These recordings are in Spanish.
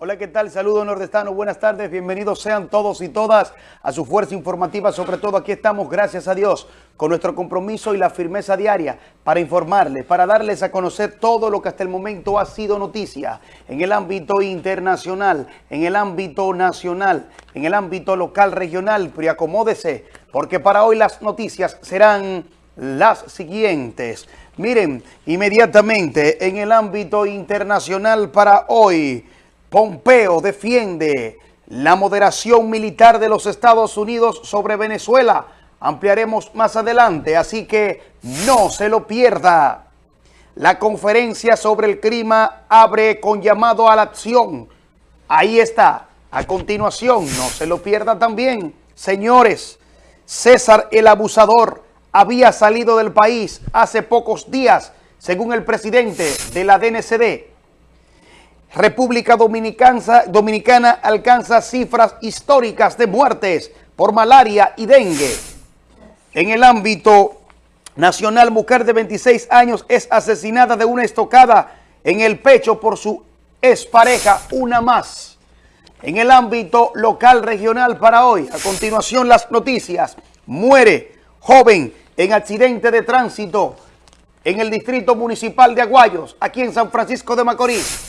Hola, ¿qué tal? Saludos nordestano, buenas tardes, bienvenidos sean todos y todas a su fuerza informativa, sobre todo aquí estamos, gracias a Dios, con nuestro compromiso y la firmeza diaria para informarles, para darles a conocer todo lo que hasta el momento ha sido noticia en el ámbito internacional, en el ámbito nacional, en el ámbito local, regional, pero acomódese, porque para hoy las noticias serán las siguientes. Miren, inmediatamente en el ámbito internacional para hoy, Pompeo defiende la moderación militar de los Estados Unidos sobre Venezuela. Ampliaremos más adelante, así que no se lo pierda. La conferencia sobre el clima abre con llamado a la acción. Ahí está. A continuación, no se lo pierda también. Señores, César el abusador había salido del país hace pocos días, según el presidente de la DNCD. República Dominicana, Dominicana alcanza cifras históricas de muertes por malaria y dengue. En el ámbito nacional, mujer de 26 años es asesinada de una estocada en el pecho por su expareja, una más. En el ámbito local regional para hoy, a continuación las noticias, muere joven en accidente de tránsito en el distrito municipal de Aguayos, aquí en San Francisco de Macorís.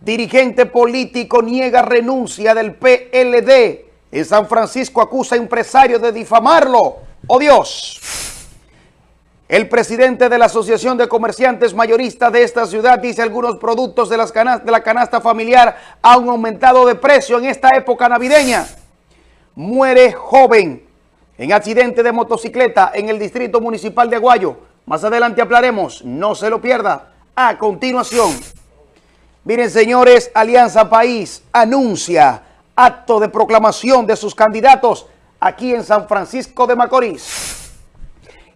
Dirigente político niega renuncia del PLD. En San Francisco acusa a empresario de difamarlo. ¡Oh Dios! El presidente de la Asociación de Comerciantes Mayoristas de esta ciudad dice algunos productos de, las de la canasta familiar han aumentado de precio en esta época navideña. Muere joven en accidente de motocicleta en el distrito municipal de Aguayo. Más adelante hablaremos, no se lo pierda. A continuación... Miren, señores, Alianza País anuncia acto de proclamación de sus candidatos aquí en San Francisco de Macorís.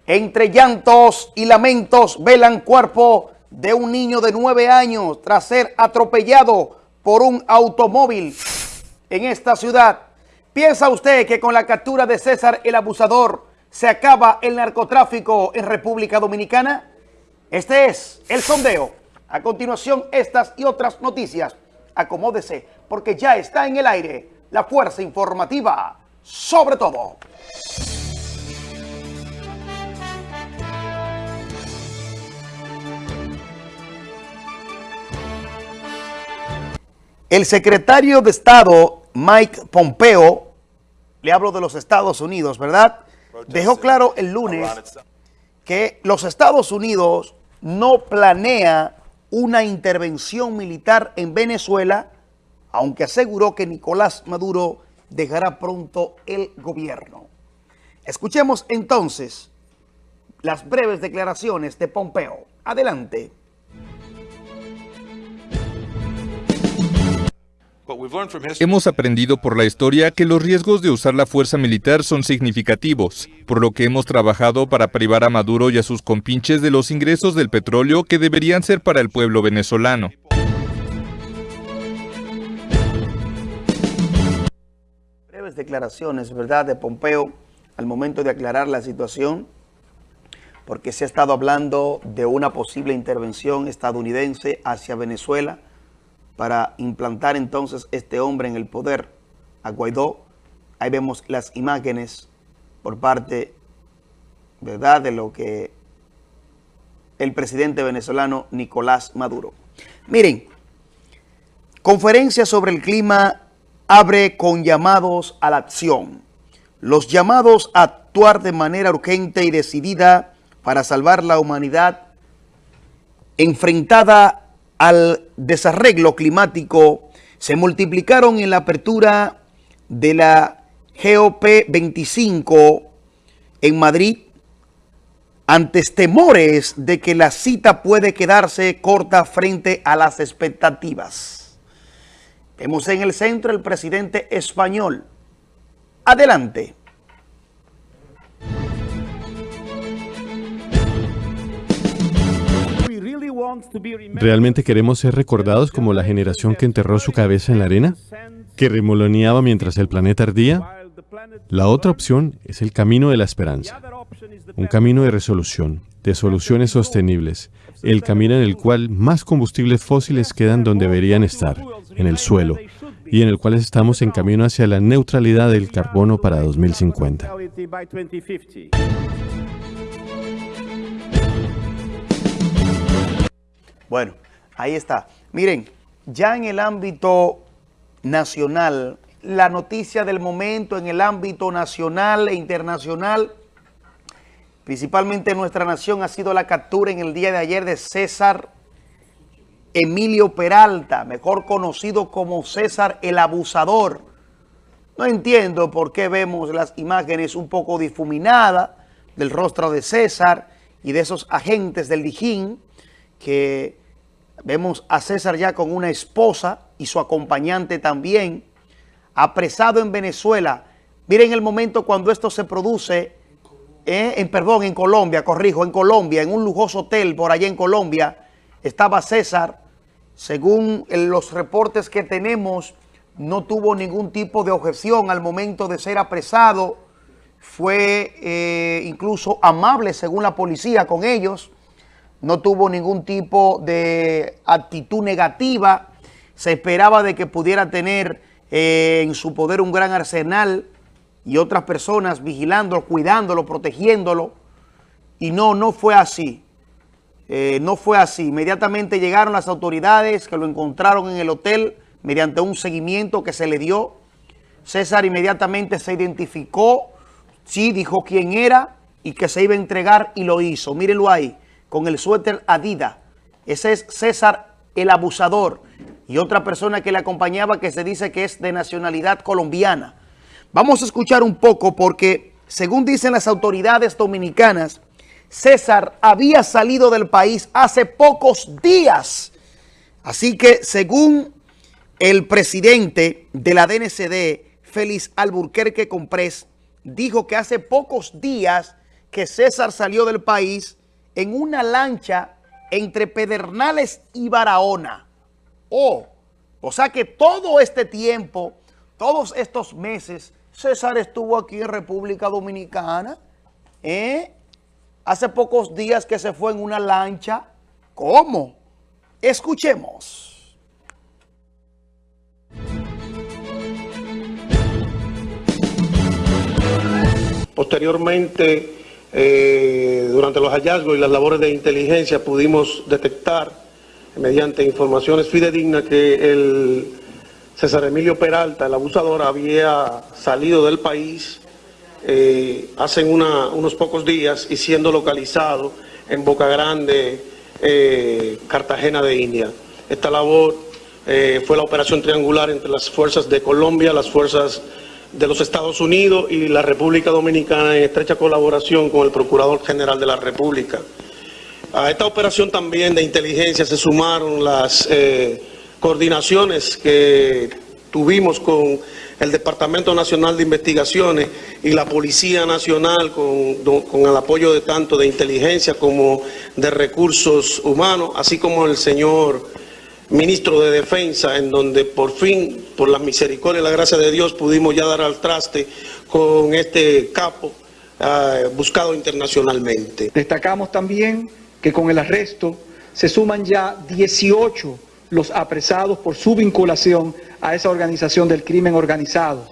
Entre llantos y lamentos velan cuerpo de un niño de nueve años tras ser atropellado por un automóvil en esta ciudad. ¿Piensa usted que con la captura de César el Abusador se acaba el narcotráfico en República Dominicana? Este es el sondeo. A continuación, estas y otras noticias. Acomódese, porque ya está en el aire la fuerza informativa sobre todo. El secretario de Estado, Mike Pompeo, le hablo de los Estados Unidos, ¿verdad? Dejó claro el lunes que los Estados Unidos no planea una intervención militar en Venezuela, aunque aseguró que Nicolás Maduro dejará pronto el gobierno. Escuchemos entonces las breves declaraciones de Pompeo. Adelante. Hemos aprendido por la historia que los riesgos de usar la fuerza militar son significativos, por lo que hemos trabajado para privar a Maduro y a sus compinches de los ingresos del petróleo que deberían ser para el pueblo venezolano. Breves declaraciones, ¿verdad?, de Pompeo al momento de aclarar la situación, porque se ha estado hablando de una posible intervención estadounidense hacia Venezuela, para implantar entonces este hombre en el poder, a Guaidó. Ahí vemos las imágenes por parte, ¿verdad?, de lo que el presidente venezolano Nicolás Maduro. Miren, conferencia sobre el clima abre con llamados a la acción. Los llamados a actuar de manera urgente y decidida para salvar la humanidad enfrentada al desarreglo climático se multiplicaron en la apertura de la GOP25 en Madrid antes temores de que la cita puede quedarse corta frente a las expectativas. Vemos en el centro el presidente español. Adelante. ¿Realmente queremos ser recordados como la generación que enterró su cabeza en la arena? ¿Que remoloneaba mientras el planeta ardía? La otra opción es el camino de la esperanza. un camino de resolución, de soluciones sostenibles, el camino en el cual más combustibles fósiles quedan donde deberían estar, en el suelo, y en el cual estamos en camino hacia la neutralidad del carbono para 2050. Bueno, ahí está. Miren, ya en el ámbito nacional, la noticia del momento en el ámbito nacional e internacional, principalmente en nuestra nación, ha sido la captura en el día de ayer de César Emilio Peralta, mejor conocido como César el Abusador. No entiendo por qué vemos las imágenes un poco difuminadas del rostro de César y de esos agentes del Dijín que vemos a César ya con una esposa y su acompañante también, apresado en Venezuela. Miren el momento cuando esto se produce, eh, en perdón, en Colombia, corrijo, en Colombia, en un lujoso hotel por allá en Colombia, estaba César, según los reportes que tenemos, no tuvo ningún tipo de objeción al momento de ser apresado, fue eh, incluso amable según la policía con ellos, no tuvo ningún tipo de actitud negativa, se esperaba de que pudiera tener eh, en su poder un gran arsenal y otras personas vigilándolo, cuidándolo, protegiéndolo, y no, no fue así. Eh, no fue así. Inmediatamente llegaron las autoridades que lo encontraron en el hotel mediante un seguimiento que se le dio. César inmediatamente se identificó, sí, dijo quién era y que se iba a entregar y lo hizo. Mírenlo ahí con el suéter Adidas. Ese es César el abusador y otra persona que le acompañaba que se dice que es de nacionalidad colombiana. Vamos a escuchar un poco porque según dicen las autoridades dominicanas, César había salido del país hace pocos días. Así que según el presidente de la DNCD, Félix Alburquerque Comprés, dijo que hace pocos días que César salió del país en una lancha entre Pedernales y Barahona. Oh, o sea que todo este tiempo, todos estos meses, César estuvo aquí en República Dominicana. ¿eh? Hace pocos días que se fue en una lancha. ¿Cómo? Escuchemos. Posteriormente eh, durante los hallazgos y las labores de inteligencia pudimos detectar, mediante informaciones fidedignas, que el César Emilio Peralta, el abusador, había salido del país eh, hace unos pocos días y siendo localizado en Boca Grande, eh, Cartagena de India. Esta labor fue la operación triangular entre las fuerzas de Colombia, las fuerzas de los Estados Unidos y la República Dominicana en estrecha colaboración con el Procurador General de la República. A esta operación también de inteligencia se sumaron las eh, coordinaciones que tuvimos con el Departamento Nacional de Investigaciones y la Policía Nacional con, con, el apoyo de tanto de inteligencia como de recursos humanos, así como el señor ministro de Defensa, en donde por fin, por la misericordia y la gracia de Dios, pudimos ya dar al traste con este capo uh, buscado internacionalmente. Destacamos también que con el arresto se suman ya 18 los apresados por su vinculación a esa organización del crimen organizado,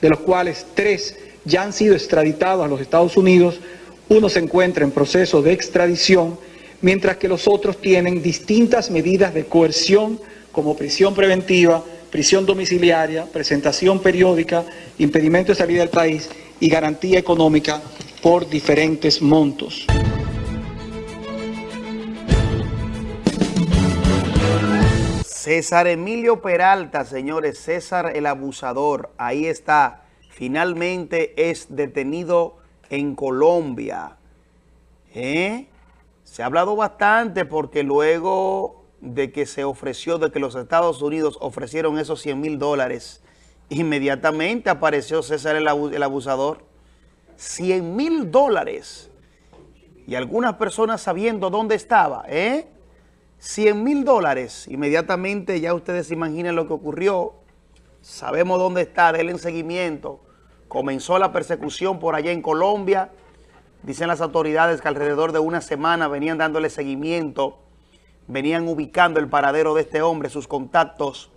de los cuales tres ya han sido extraditados a los Estados Unidos, uno se encuentra en proceso de extradición mientras que los otros tienen distintas medidas de coerción como prisión preventiva, prisión domiciliaria, presentación periódica, impedimento de salida del país y garantía económica por diferentes montos. César Emilio Peralta, señores, César el abusador, ahí está, finalmente es detenido en Colombia. ¿Eh? Se ha hablado bastante porque luego de que se ofreció, de que los Estados Unidos ofrecieron esos 100 mil dólares, inmediatamente apareció César el, abusador. 100 mil dólares. Y algunas personas sabiendo dónde estaba, ¿eh? 100 mil dólares. Inmediatamente ya ustedes se imaginan lo que ocurrió. Sabemos dónde está, denle en seguimiento. Comenzó la persecución por allá en Colombia Dicen las autoridades que alrededor de una semana venían dándole seguimiento, venían ubicando el paradero de este hombre, sus contactos.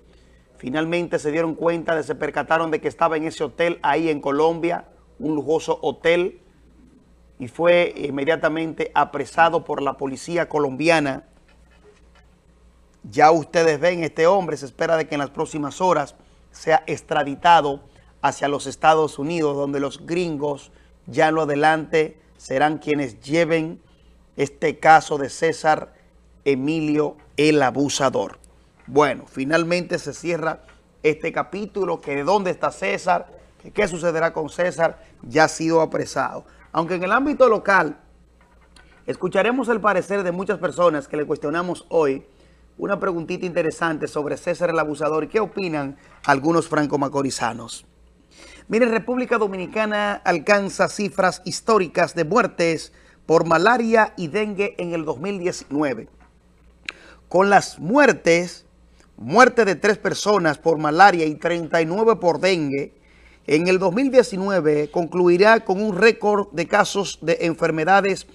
Finalmente se dieron cuenta, se percataron de que estaba en ese hotel ahí en Colombia, un lujoso hotel, y fue inmediatamente apresado por la policía colombiana. Ya ustedes ven, este hombre se espera de que en las próximas horas sea extraditado hacia los Estados Unidos, donde los gringos ya lo adelante serán quienes lleven este caso de César Emilio el Abusador. Bueno, finalmente se cierra este capítulo, que de dónde está César, qué sucederá con César, ya ha sido apresado. Aunque en el ámbito local, escucharemos el parecer de muchas personas que le cuestionamos hoy una preguntita interesante sobre César el Abusador qué opinan algunos franco-macorizanos. Mire, República Dominicana alcanza cifras históricas de muertes por malaria y dengue en el 2019. Con las muertes, muerte de tres personas por malaria y 39 por dengue, en el 2019 concluirá con un récord de casos de enfermedades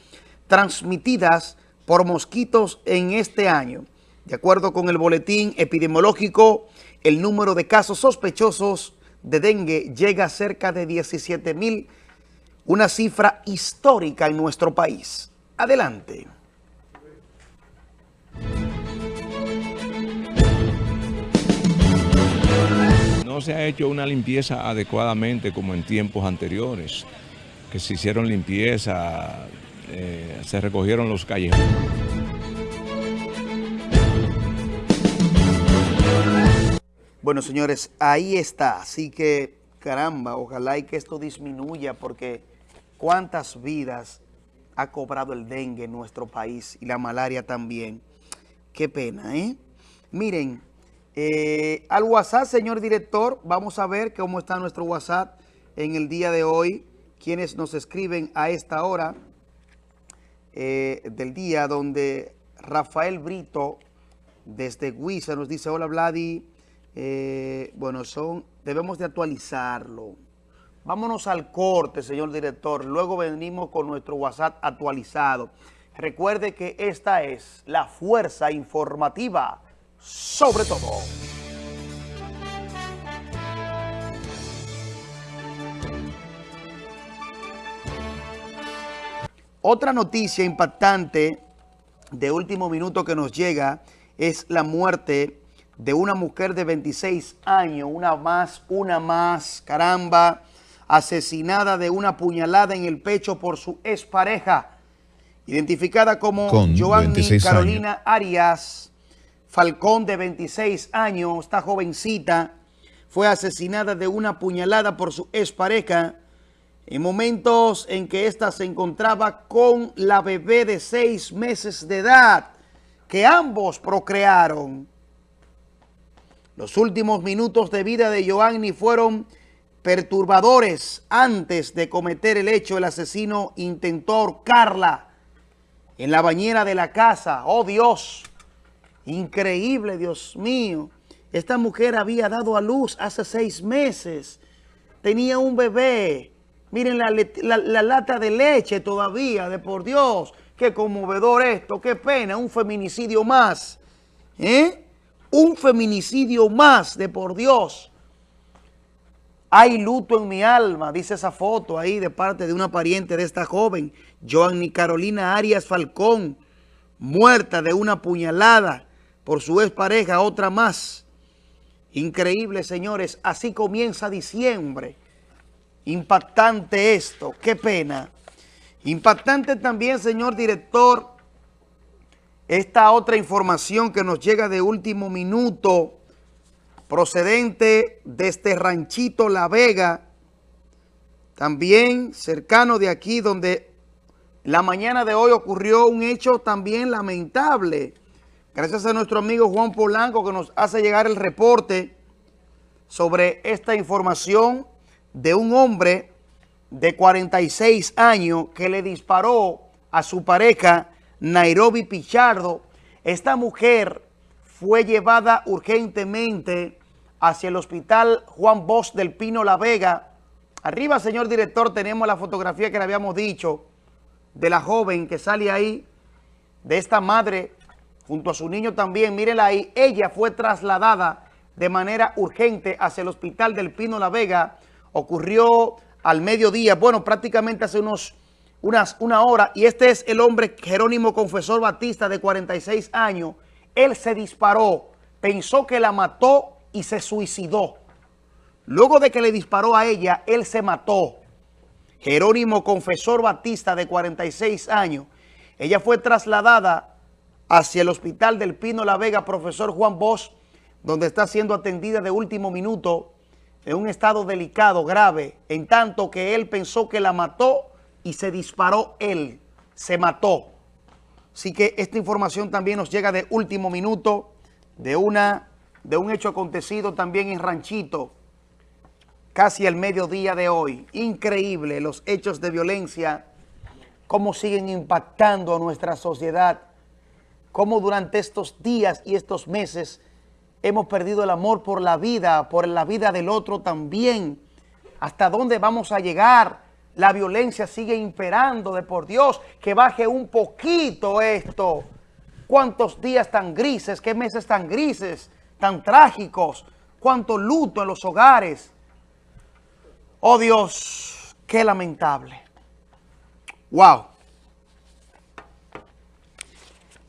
transmitidas por mosquitos en este año. De acuerdo con el boletín epidemiológico, el número de casos sospechosos de dengue llega a cerca de 17 mil, una cifra histórica en nuestro país. Adelante. No se ha hecho una limpieza adecuadamente como en tiempos anteriores, que se hicieron limpieza, eh, se recogieron los callejones. Bueno, señores, ahí está. Así que, caramba, ojalá y que esto disminuya porque cuántas vidas ha cobrado el dengue en nuestro país y la malaria también. Qué pena, ¿eh? Miren, eh, al WhatsApp, señor director, vamos a ver cómo está nuestro WhatsApp en el día de hoy. Quienes nos escriben a esta hora eh, del día, donde Rafael Brito, desde Huiza, nos dice, hola Vladi, eh, bueno, son debemos de actualizarlo. Vámonos al corte, señor director. Luego venimos con nuestro WhatsApp actualizado. Recuerde que esta es la fuerza informativa sobre todo. Otra noticia impactante de último minuto que nos llega es la muerte de una mujer de 26 años, una más, una más, caramba, asesinada de una puñalada en el pecho por su expareja, identificada como Joanny Carolina Arias Falcón, de 26 años, esta jovencita, fue asesinada de una puñalada por su expareja en momentos en que ésta se encontraba con la bebé de seis meses de edad, que ambos procrearon. Los últimos minutos de vida de Joanny fueron perturbadores. Antes de cometer el hecho, el asesino intentó ahorcarla en la bañera de la casa. ¡Oh, Dios! Increíble, Dios mío. Esta mujer había dado a luz hace seis meses. Tenía un bebé. Miren la, la lata de leche todavía, de por Dios. Qué conmovedor esto, qué pena, un feminicidio más. ¿Eh? Un feminicidio más de por Dios. Hay luto en mi alma, dice esa foto ahí de parte de una pariente de esta joven, Joanny Carolina Arias Falcón, muerta de una puñalada por su expareja, otra más. Increíble, señores, así comienza diciembre. Impactante esto, qué pena. Impactante también, señor director, esta otra información que nos llega de último minuto, procedente de este ranchito La Vega, también cercano de aquí, donde la mañana de hoy ocurrió un hecho también lamentable. Gracias a nuestro amigo Juan Polanco que nos hace llegar el reporte sobre esta información de un hombre de 46 años que le disparó a su pareja Nairobi Pichardo. Esta mujer fue llevada urgentemente hacia el hospital Juan Bosch del Pino La Vega. Arriba, señor director, tenemos la fotografía que le habíamos dicho. de la joven que sale ahí, de esta madre, junto a su niño también, mírela ahí, ella fue trasladada de manera urgente hacia el hospital del Pino La Vega, ocurrió al mediodía, bueno, prácticamente hace unos, unas, una hora, y este es el hombre Jerónimo Confesor Batista, de 46 años, él se disparó, pensó que la mató y se suicidó. Luego de que le disparó a ella, él se mató. Jerónimo Confesor Batista, de 46 años. Ella fue trasladada hacia el hospital del Pino La Vega, profesor Juan Bosch, donde está siendo atendida de último minuto en un estado delicado, grave, en tanto que él pensó que la mató y se disparó él, se mató. Así que esta información también nos llega de último minuto de, una, de un hecho acontecido también en Ranchito, casi al mediodía de hoy. Increíble los hechos de violencia, cómo siguen impactando a nuestra sociedad, cómo durante estos días y estos meses hemos perdido el amor por la vida, por la vida del otro también. ¿Hasta dónde vamos a llegar? La violencia sigue imperando de por Dios, que baje un poquito esto. ¿Cuántos días tan grises, qué meses tan grises, tan trágicos? ¿Cuánto luto en los hogares? Oh Dios, qué lamentable. Wow.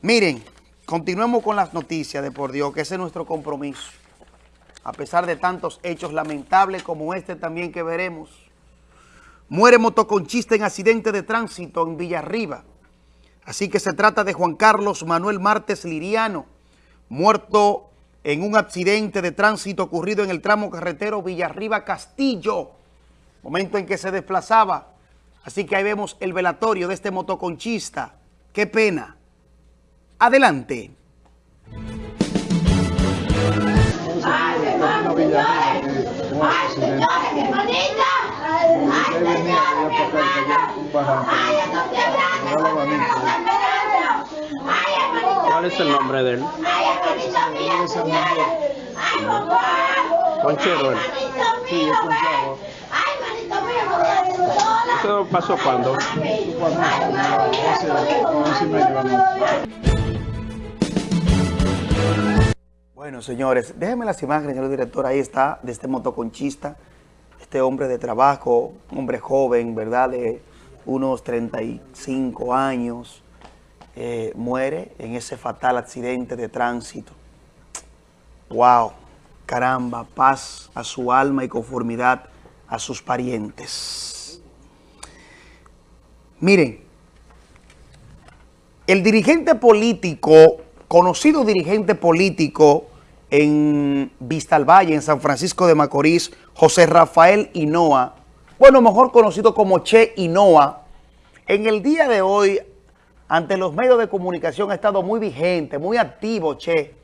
Miren, continuemos con las noticias de por Dios, que ese es nuestro compromiso. A pesar de tantos hechos lamentables como este también que veremos. Muere motoconchista en accidente de tránsito en Villarriba. Así que se trata de Juan Carlos Manuel Martes Liriano, muerto en un accidente de tránsito ocurrido en el tramo carretero Villarriba-Castillo momento en que se desplazaba. Así que ahí vemos el velatorio de este motoconchista. ¡Qué pena! Adelante. ¡Ay, señores! ¡Ay, señores, mi hermanita! ¡Ay, señores, mi hermano! ¡Ay, ¡Ay, hermanito ¿Cuál es el nombre de él? ¡Ay, hermanito mío, señores! ¡Ay, papá! Conchero él. Sí, es Conchero. ¿Eso pasó cuando? Bueno, señores, déjenme las imágenes, señor director. Ahí está, de este motoconchista, este hombre de trabajo, hombre joven, ¿verdad? De unos 35 años, eh, muere en ese fatal accidente de tránsito. ¡Wow! Caramba, paz a su alma y conformidad a sus parientes. Miren, el dirigente político, conocido dirigente político en Vistalvalle, en San Francisco de Macorís, José Rafael Hinoa, bueno, mejor conocido como Che Hinoa, en el día de hoy, ante los medios de comunicación, ha estado muy vigente, muy activo Che,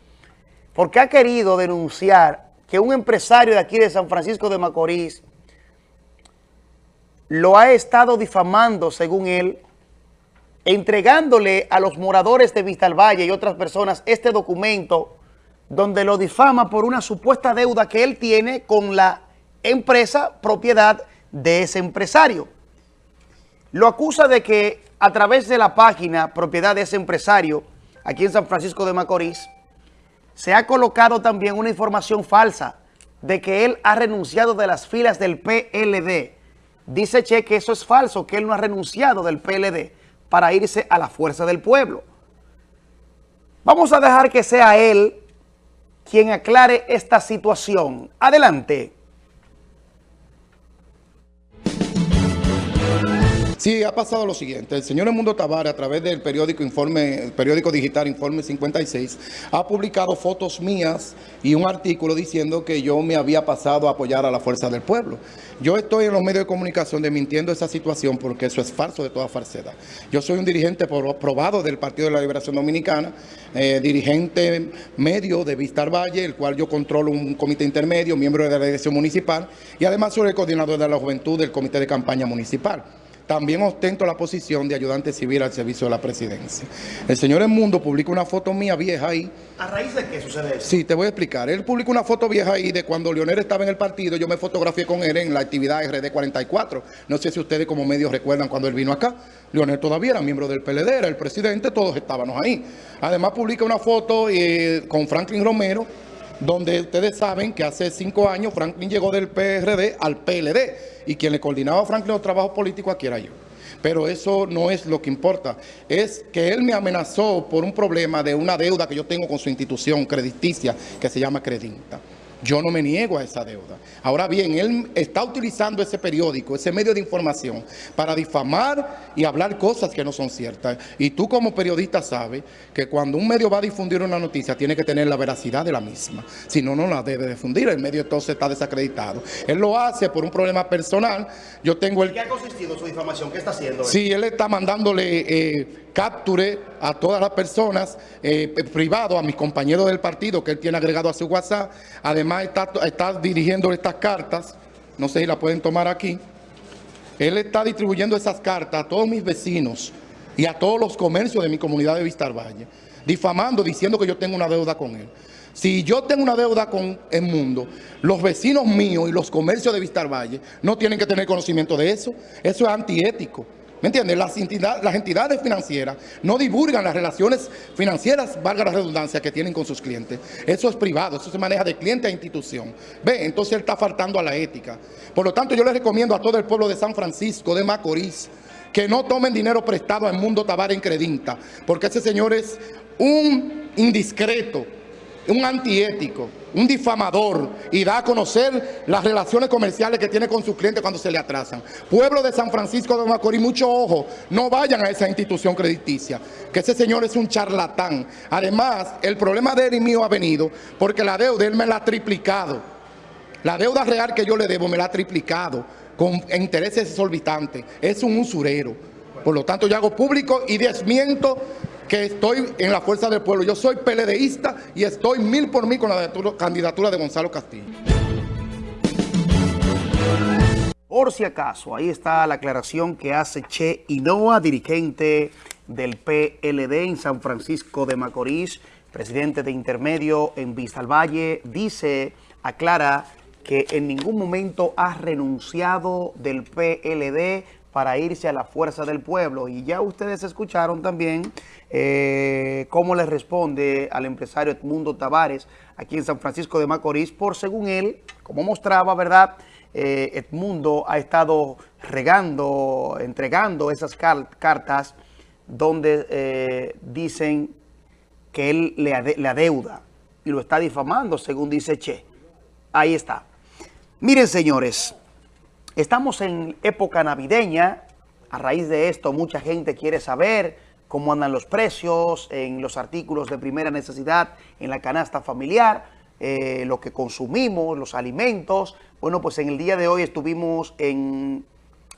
porque ha querido denunciar que un empresario de aquí de San Francisco de Macorís lo ha estado difamando, según él, entregándole a los moradores de Vistalvalle y otras personas este documento donde lo difama por una supuesta deuda que él tiene con la empresa propiedad de ese empresario. Lo acusa de que a través de la página propiedad de ese empresario, aquí en San Francisco de Macorís, se ha colocado también una información falsa de que él ha renunciado de las filas del PLD, Dice Che que eso es falso, que él no ha renunciado del PLD para irse a la fuerza del pueblo. Vamos a dejar que sea él quien aclare esta situación. Adelante. Sí, ha pasado lo siguiente. El señor Mundo Tavares, a través del periódico Informe, el periódico digital Informe 56, ha publicado fotos mías y un artículo diciendo que yo me había pasado a apoyar a la Fuerza del Pueblo. Yo estoy en los medios de comunicación desmintiendo esa situación porque eso es falso de toda falsedad. Yo soy un dirigente probado del Partido de la Liberación Dominicana, eh, dirigente medio de Vistar Valle, el cual yo controlo un comité intermedio, miembro de la dirección municipal y además soy el coordinador de la juventud del comité de campaña municipal. También ostento la posición de ayudante civil al servicio de la presidencia. El señor Mundo publica una foto mía vieja ahí. ¿A raíz de qué sucede eso? Sí, te voy a explicar. Él publicó una foto vieja ahí de cuando Leonel estaba en el partido. Yo me fotografié con él en la actividad RD44. No sé si ustedes como medios recuerdan cuando él vino acá. Leonel todavía era miembro del PLD, era el presidente, todos estábamos ahí. Además publica una foto eh, con Franklin Romero donde ustedes saben que hace cinco años Franklin llegó del PRD al PLD y quien le coordinaba a Franklin los trabajos políticos aquí era yo. Pero eso no es lo que importa. Es que él me amenazó por un problema de una deuda que yo tengo con su institución crediticia que se llama Credinta. Yo no me niego a esa deuda. Ahora bien, él está utilizando ese periódico, ese medio de información, para difamar y hablar cosas que no son ciertas. Y tú como periodista sabes que cuando un medio va a difundir una noticia, tiene que tener la veracidad de la misma. Si no, no la debe difundir. El medio entonces está desacreditado. Él lo hace por un problema personal. Yo tengo el... ¿Qué ha consistido su difamación? ¿Qué está haciendo? Sí, él está mandándole... Eh, capture a todas las personas eh, privados, a mis compañeros del partido que él tiene agregado a su WhatsApp. Además está, está dirigiendo estas cartas, no sé si la pueden tomar aquí. Él está distribuyendo esas cartas a todos mis vecinos y a todos los comercios de mi comunidad de Vistar Valle, difamando, diciendo que yo tengo una deuda con él. Si yo tengo una deuda con el mundo, los vecinos míos y los comercios de Vistar Valle no tienen que tener conocimiento de eso. Eso es antiético. ¿Me entiendes? Las, entidades financieras no divulgan las relaciones financieras, valga la redundancia, que tienen con sus clientes. Eso es privado, eso se maneja de cliente a institución. Ve, entonces él está faltando a la ética. Por lo tanto, yo le recomiendo a todo el pueblo de San Francisco, de Macorís, que no tomen dinero prestado al Mundo Tabar en Credinta, porque ese señor es un indiscreto, un antiético, un difamador y da a conocer las relaciones comerciales que tiene con sus clientes cuando se le atrasan. Pueblo de San Francisco de Macorís, mucho ojo, no vayan a esa institución crediticia, que ese señor es un charlatán. Además, el problema de él y mío ha venido porque la deuda él me la ha triplicado. La deuda real que yo le debo me la ha triplicado con intereses exorbitantes. Es un usurero. Por lo tanto, yo hago público y desmiento que estoy en la fuerza del pueblo. Yo soy PLDista y estoy mil por mil con la candidatura de Gonzalo Castillo. Por si acaso, ahí está la aclaración que hace Che Inoa, dirigente del PLD en San Francisco de Macorís, presidente de intermedio en Vista al Valle, dice, aclara que en ningún momento ha renunciado del PLD para irse a la fuerza del pueblo. Y ya ustedes escucharon también eh, cómo le responde al empresario Edmundo Tavares aquí en San Francisco de Macorís, por según él, como mostraba, ¿verdad? Eh, Edmundo ha estado regando, entregando esas cartas donde eh, dicen que él le, le adeuda y lo está difamando, según dice Che. Ahí está. Miren, señores, Estamos en época navideña, a raíz de esto mucha gente quiere saber cómo andan los precios en los artículos de primera necesidad en la canasta familiar, eh, lo que consumimos, los alimentos. Bueno, pues en el día de hoy estuvimos en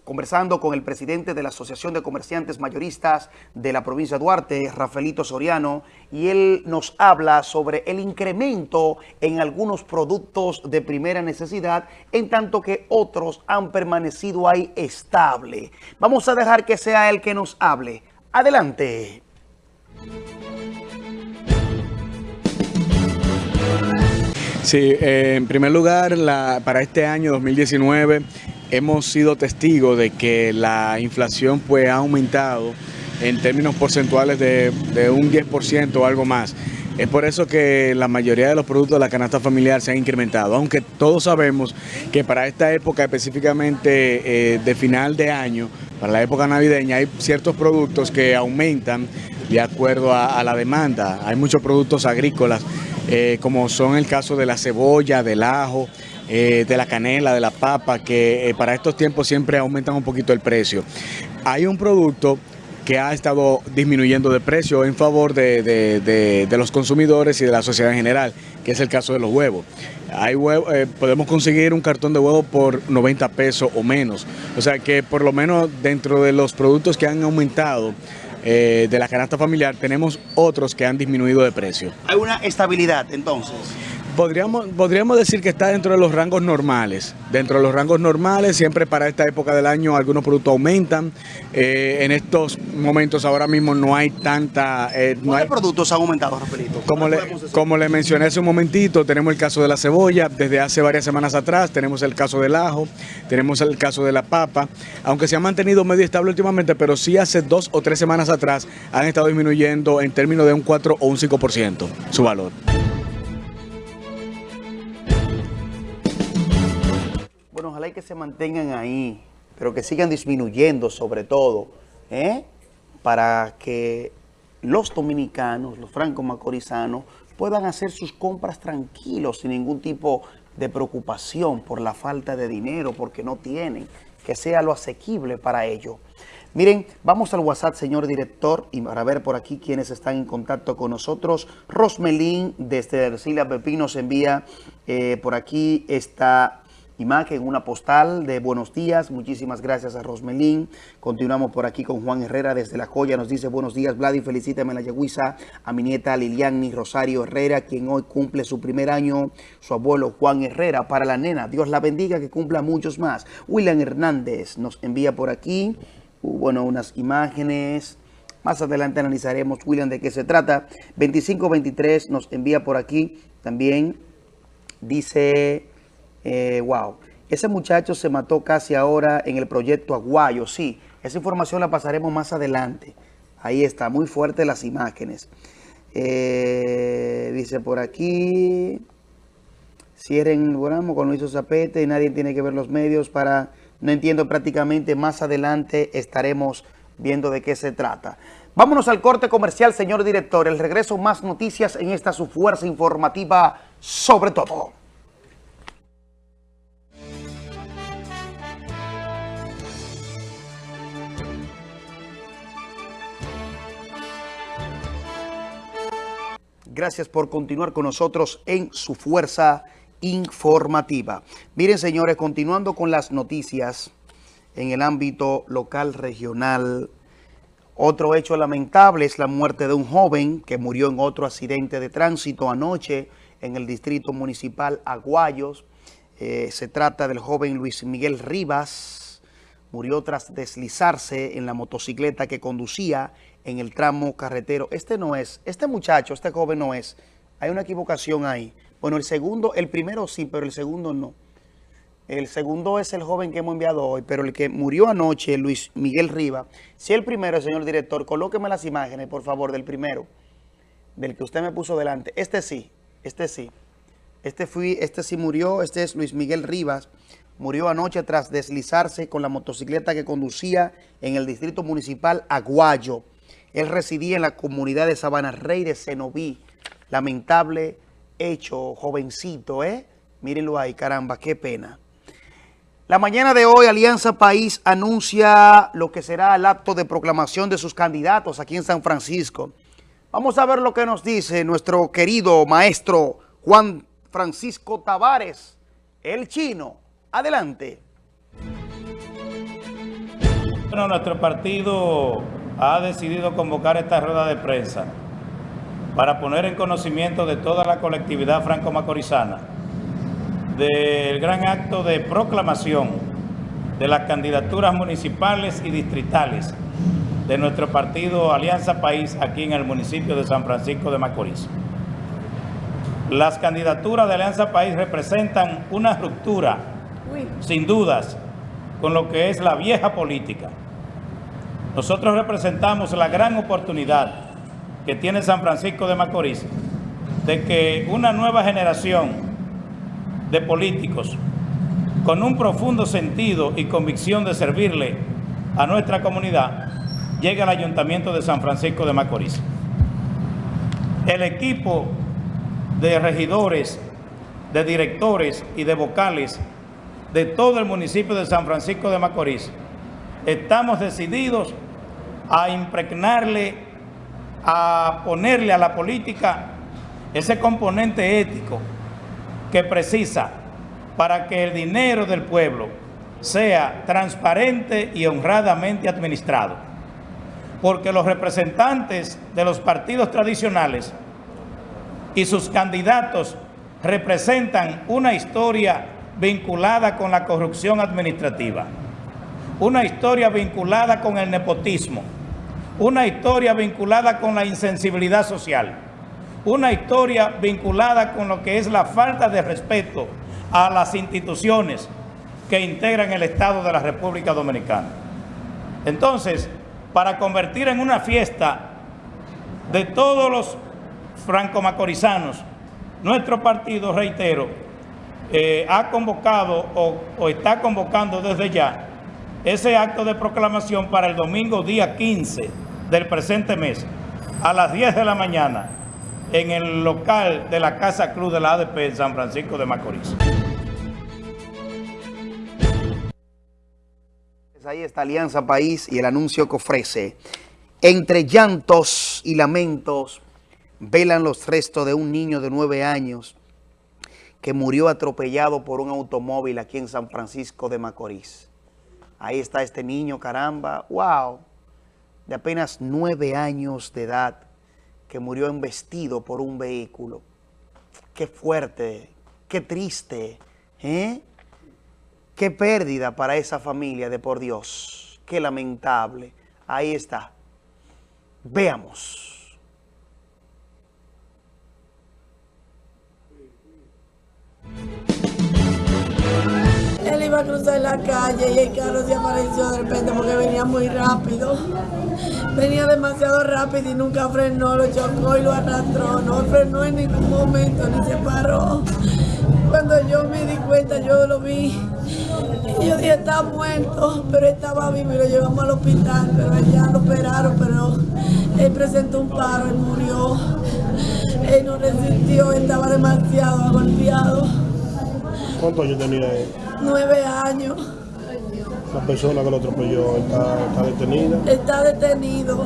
conversando con el presidente de la Asociación de Comerciantes Mayoristas de la provincia de Duarte, Rafaelito Soriano, y él nos habla sobre el incremento en algunos productos de primera necesidad, en tanto que otros han permanecido ahí estable. Vamos a dejar que sea él que nos hable. Adelante. Sí, eh, en primer lugar, para este año 2019 hemos sido testigos de que la inflación pues, ha aumentado en términos porcentuales de, un 10% o algo más. Es por eso que la mayoría de los productos de la canasta familiar se han incrementado, aunque todos sabemos que para esta época específicamente eh, de final de año, para la época navideña, hay ciertos productos que aumentan de acuerdo a, la demanda. Hay muchos productos agrícolas, eh, como son el caso de la cebolla, del ajo, eh, de la canela, de la papa, que eh, para estos tiempos siempre aumentan un poquito el precio. Hay un producto que ha estado disminuyendo de precio en favor de, los consumidores y de la sociedad en general, que es el caso de los huevos. Hay eh, podemos conseguir un cartón de huevo por 90 pesos o menos. O sea que por lo menos dentro de los productos que han aumentado de la canasta familiar, tenemos otros que han disminuido de precio. Hay una estabilidad entonces. Podríamos, podríamos decir que está dentro de los rangos normales. Dentro de los rangos normales, siempre para esta época del año algunos productos aumentan. Eh, en estos momentos ahora mismo no hay tanta... Eh, no hay, productos han aumentado, Rafaelito? Como le, como le mencioné hace un momentito, tenemos el caso de la cebolla desde hace varias semanas atrás, tenemos el caso del ajo, tenemos el caso de la papa, aunque se ha mantenido medio estable últimamente, pero sí hace dos o tres semanas atrás han estado disminuyendo en términos de un 4 o un 5% su valor. Ojalá que se mantengan ahí, pero que sigan disminuyendo sobre todo, ¿eh? para que los dominicanos, los franco-macorizanos, puedan hacer sus compras tranquilos, sin ningún tipo de preocupación por la falta de dinero, porque no tienen, que sea lo asequible para ellos. Miren, vamos al WhatsApp, señor director, y para ver por aquí quienes están en contacto con nosotros. Rosmelín, desde Ercilia Pepino, se envía eh, por aquí esta imagen, una postal de buenos días. Muchísimas gracias a Rosmelín. Continuamos por aquí con Juan Herrera desde La Joya. Nos dice buenos días, Vladi. Felicítame la yeguisa a mi nieta Liliani Rosario Herrera, quien hoy cumple su primer año. Su abuelo Juan Herrera para la nena. Dios la bendiga, que cumpla muchos más. William Hernández nos envía por aquí, uh, bueno, unas imágenes. Más adelante analizaremos, William, de qué se trata. 2523 nos envía por aquí también. Dice eh, wow, ese muchacho se mató casi ahora en el proyecto Aguayo, sí. Esa información la pasaremos más adelante. Ahí está, muy fuerte las imágenes. Eh, dice por aquí, cierren el programa con Luis Zapete y nadie tiene que ver los medios para... No entiendo prácticamente, más adelante estaremos viendo de qué se trata. Vámonos al corte comercial, señor director. El regreso, más noticias en esta su fuerza informativa sobre todo. Gracias por continuar con nosotros en su fuerza informativa. Miren, señores, continuando con las noticias en el ámbito local, regional, otro hecho lamentable es la muerte de un joven que murió en otro accidente de tránsito anoche en el distrito municipal Aguayos. Eh, se trata del joven Luis Miguel Rivas. Murió tras deslizarse en la motocicleta que conducía en el tramo carretero. Este no es, este muchacho, este joven no es. Hay una equivocación ahí. Bueno, el segundo, el primero sí, pero el segundo no. El segundo es el joven que hemos enviado hoy, pero el que murió anoche, Luis Miguel Riva. Si el primero, señor director, colóqueme las imágenes, por favor, del primero, del que usted me puso delante. Este sí, este sí. Este, fui, este sí murió, este es Luis Miguel Rivas. Murió anoche tras deslizarse con la motocicleta que conducía en el distrito municipal Aguayo. Él residía en la comunidad de Sabana Rey de Cenoví. Lamentable hecho, jovencito, ¿eh? Mírenlo ahí, caramba, qué pena. La mañana de hoy, Alianza País anuncia lo que será el acto de proclamación de sus candidatos aquí en San Francisco. Vamos a ver lo que nos dice nuestro querido maestro Juan Francisco Tavares, el chino. Adelante. Bueno, nuestro partido ha decidido convocar esta rueda de prensa para poner en conocimiento de toda la colectividad franco-macorizana del gran acto de proclamación de las candidaturas municipales y distritales de nuestro partido Alianza País aquí en el municipio de San Francisco de Macorís. Las candidaturas de Alianza País representan una ruptura, sin dudas, con lo que es la vieja política nosotros representamos la gran oportunidad que tiene San Francisco de Macorís de que una nueva generación de políticos con un profundo sentido y convicción de servirle a nuestra comunidad llegue al Ayuntamiento de San Francisco de Macorís. El equipo de regidores, de directores y de vocales de todo el municipio de San Francisco de Macorís estamos decididos a impregnarle, a ponerle a la política ese componente ético que precisa para que el dinero del pueblo sea transparente y honradamente administrado. Porque los representantes de los partidos tradicionales y sus candidatos representan una historia vinculada con la corrupción administrativa, una historia vinculada con el nepotismo, una historia vinculada con la insensibilidad social, una historia vinculada con lo que es la falta de respeto a las instituciones que integran el Estado de la República Dominicana. Entonces, para convertir en una fiesta de todos los franco-macorizanos, nuestro partido, reitero, eh, ha convocado o, o está convocando desde ya ese acto de proclamación para el domingo día 15 del presente mes a las 10 de la mañana en el local de la Casa Cruz de la ADP en San Francisco de Macorís. Ahí está Alianza País y el anuncio que ofrece. Entre llantos y lamentos velan los restos de un niño de nueve años que murió atropellado por un automóvil aquí en San Francisco de Macorís. Ahí está este niño, caramba, wow, de apenas nueve años de edad que murió embestido por un vehículo. Qué fuerte, qué triste, ¿eh? Qué pérdida para esa familia de por Dios. Qué lamentable. Ahí está. Veamos. Él iba a cruzar la calle y el carro se apareció de repente porque venía muy rápido. Venía demasiado rápido y nunca frenó, lo chocó y lo arrastró. No frenó en ningún momento ni se paró. Cuando yo me di cuenta, yo lo vi. Y yo dije, está muerto, pero estaba vivo y lo llevamos al hospital, pero allá lo operaron, pero él presentó un paro, él murió. Él no resistió, estaba demasiado golpeado. ¿Cuántos años tenía él? Nueve años. La persona que lo atropelló está, está detenida. Está detenido.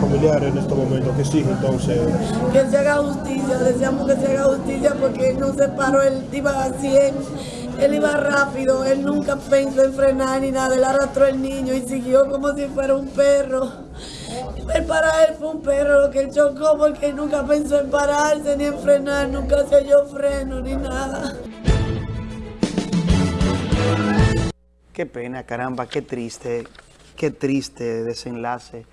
Familiares en estos momentos, ¿qué sigue entonces? Que se haga justicia, deseamos que se haga justicia porque él no se paró, él iba a 100, él iba rápido, él nunca pensó en frenar ni nada, él arrastró el niño y siguió como si fuera un perro. Él para él fue un perro lo que él chocó porque él nunca pensó en pararse ni en frenar, nunca se oyó freno ni nada. Qué pena, caramba, qué triste, qué triste desenlace,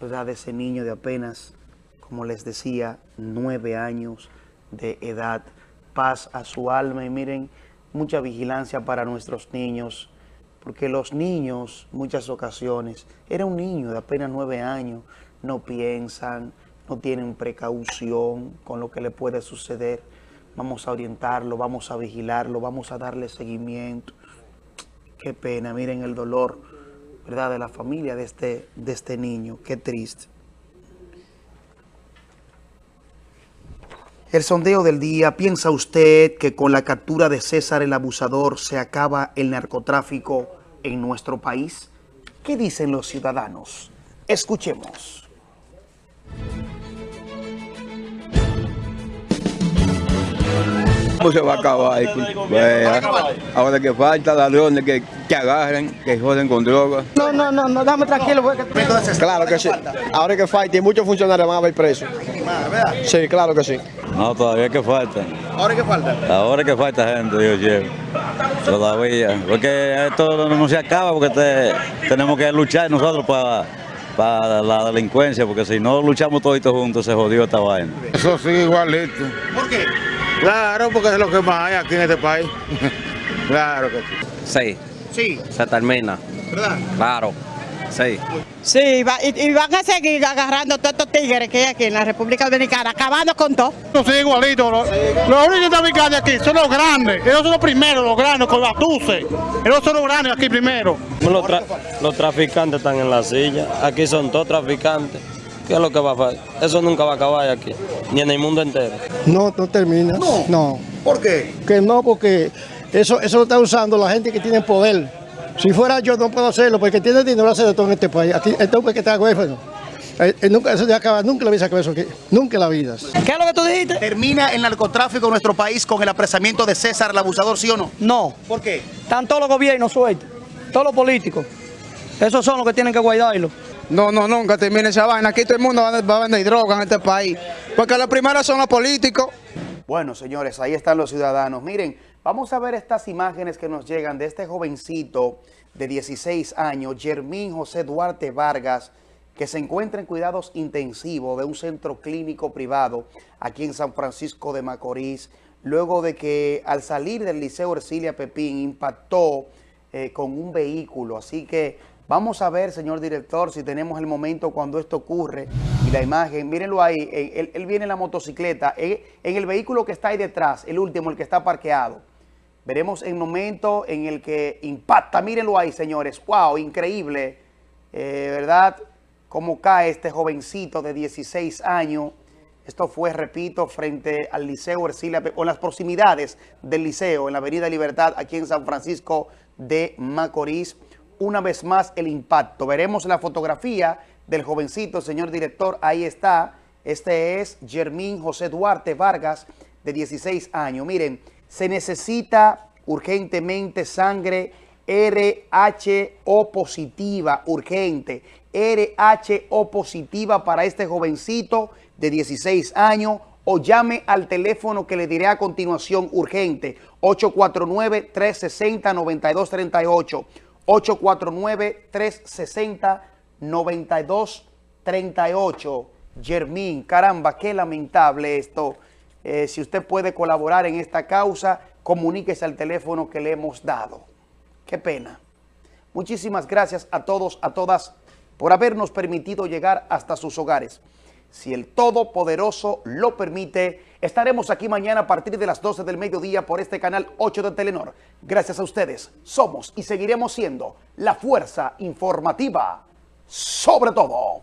¿verdad? De ese niño de apenas, como les decía, nueve años de edad. Paz a su alma y miren, mucha vigilancia para nuestros niños, porque los niños, muchas ocasiones, era un niño de apenas nueve años, no piensan, no tienen precaución con lo que le puede suceder. Vamos a orientarlo, vamos a vigilarlo, vamos a darle seguimiento. Qué pena, miren el dolor, ¿verdad?, de la familia de este, de este niño. Qué triste. El sondeo del día, ¿piensa usted que con la captura de César el abusador se acaba el narcotráfico en nuestro país? ¿Qué dicen los ciudadanos? Escuchemos. ¿Cómo se va a acabar? Pues, ahora que falta ladrones que, que agarren, que joden con droga. No, no, no, no, dame tranquilo. Porque... Claro que sí. Ahora que falta y muchos funcionarios van a ver presos. Sí, claro que sí. No, todavía que falta. ¿Ahora qué falta? Ahora que falta gente, Dios lleve. Todavía. Porque esto no se acaba porque te- tenemos que luchar nosotros para, para la delincuencia, porque si no luchamos todos juntos se jodió esta vaina. Eso sí, igualito. ¿Por qué? Claro, porque es lo que más hay aquí en este país. claro que sí. Sí, Sí, se termina. ¿verdad? Claro, sí. Sí, va- y, y van a seguir agarrando todos estos tigres que hay aquí en la República Dominicana, acabando con todo. Sí, igualito. Los, los únicos que están aquí son los grandes. Ellos son los primeros, los grandes, con las tuces. Ellos son los grandes aquí primero. Los, tra- los traficantes están en la silla. Aquí son todos traficantes. ¿Qué es lo que va a pasar? Eso nunca va a acabar aquí, ni en el mundo entero. No, no termina. No. ¿Por qué? Que no, porque eso, eso lo está usando la gente que tiene poder. Si fuera yo no puedo hacerlo, porque tiene dinero hace de todo en este país. Aquí, este hombre que está huérfano. Eh, eh, nunca, eso ya acaba, nunca hubiese acabado eso aquí. Nunca en la vida. ¿Qué es lo que tú dijiste? ¿Termina el narcotráfico en nuestro país con el apresamiento de César el abusador, sí o no? No. ¿Por qué? Están todos los gobiernos sueltos, todos los políticos. Esos son los que tienen que guardarlo. No, no, nunca termina esa vaina. Aquí todo el mundo va a vender droga en este país. Porque los primeros son los políticos. Bueno, señores, ahí están los ciudadanos. Miren, vamos a ver estas imágenes que nos llegan de este jovencito de 16 años, Germín José Duarte Vargas, que se encuentra en cuidados intensivos de un centro clínico privado aquí en San Francisco de Macorís, luego de que al salir del Liceo Ercilia Pepín impactó eh, con un vehículo. Así que vamos a ver, señor director, si tenemos el momento cuando esto ocurre y la imagen. Mírenlo ahí, él, él viene en la motocicleta, en, en el vehículo que está ahí detrás, el último, el que está parqueado. Veremos el momento en el que impacta. Mírenlo ahí, señores. ¡Wow! Increíble. Eh, ¿Verdad? Cómo cae este jovencito de 16 años. Esto fue, repito, frente al Liceo Ercilia, o en las proximidades del Liceo, en la Avenida Libertad, aquí en San Francisco de Macorís. Una vez más el impacto. Veremos la fotografía del jovencito, señor director. Ahí está. Este es Germín José Duarte Vargas, de 16 años. Miren, se necesita urgentemente sangre RH-O positiva, urgente, RH-O positiva para este jovencito de 16 años o llame al teléfono que le diré a continuación urgente, 849-360-9238, 849-360-9238. Germín, caramba, qué lamentable esto. Eh, si usted puede colaborar en esta causa, comuníquese al teléfono que le hemos dado. Qué pena. Muchísimas gracias a todos, a todas, por habernos permitido llegar hasta sus hogares. Si el Todopoderoso lo permite, estaremos aquí mañana a partir de las 12 del mediodía por este canal 8 de Telenor. Gracias a ustedes, somos y seguiremos siendo la fuerza informativa sobre todo.